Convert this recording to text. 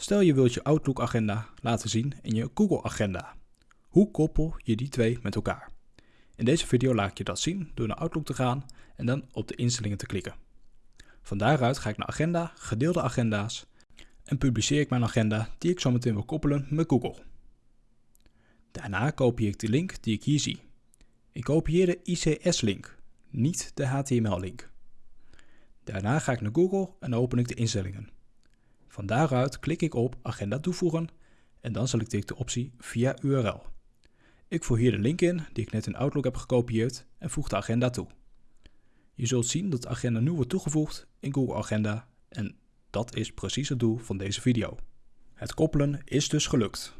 Stel je wilt je Outlook agenda laten zien in je Google agenda. Hoe koppel je die twee met elkaar? In deze video laat ik je dat zien door naar Outlook te gaan en dan op de instellingen te klikken. Van daaruit ga ik naar agenda, gedeelde agenda's en publiceer ik mijn agenda die ik zo meteen wil koppelen met Google. Daarna kopieer ik de link die ik hier zie. Ik kopieer de ICS-link, niet de HTML-link. Daarna ga ik naar Google en open ik de instellingen. Van daaruit klik ik op Agenda toevoegen en dan selecteer ik de optie via URL. Ik voer hier de link in die ik net in Outlook heb gekopieerd en voeg de agenda toe. Je zult zien dat de agenda nu wordt toegevoegd in Google Agenda en dat is precies het doel van deze video. Het koppelen is dus gelukt.